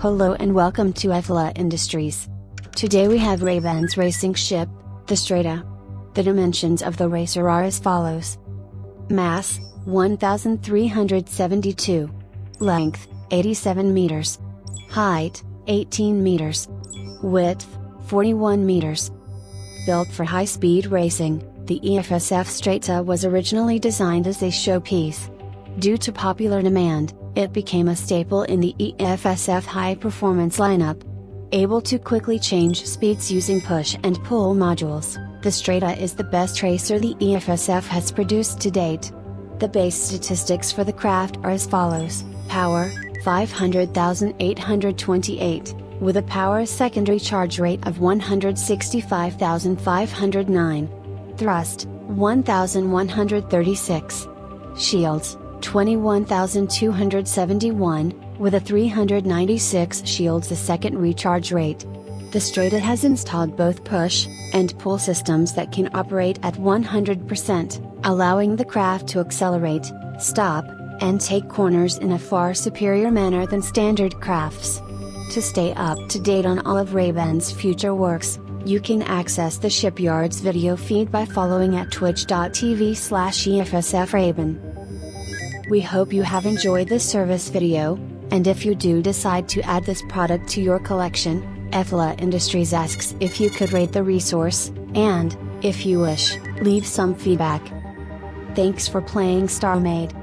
Hello and welcome to EFLA Industries. Today we have Ray-Ban's racing ship, the Strata. The dimensions of the racer are as follows. Mass, 1372. Length, 87 meters. Height, 18 meters. Width, 41 meters. Built for high-speed racing, the EFSF Strata was originally designed as a showpiece. Due to popular demand, it became a staple in the EFSF high performance lineup. Able to quickly change speeds using push and pull modules, the Strata is the best racer the EFSF has produced to date. The base statistics for the craft are as follows Power 500,828, with a power secondary charge rate of 165,509. Thrust 1,136. Shields 21,271, with a 396 shields a second recharge rate. The Strata has installed both push and pull systems that can operate at 100%, allowing the craft to accelerate, stop, and take corners in a far superior manner than standard crafts. To stay up to date on all of Ray-Ban's future works, you can access the shipyard's video feed by following at twitch.tv slash EFSFRayban. We hope you have enjoyed this service video, and if you do decide to add this product to your collection, EFLA Industries asks if you could rate the resource, and, if you wish, leave some feedback. Thanks for playing StarMade.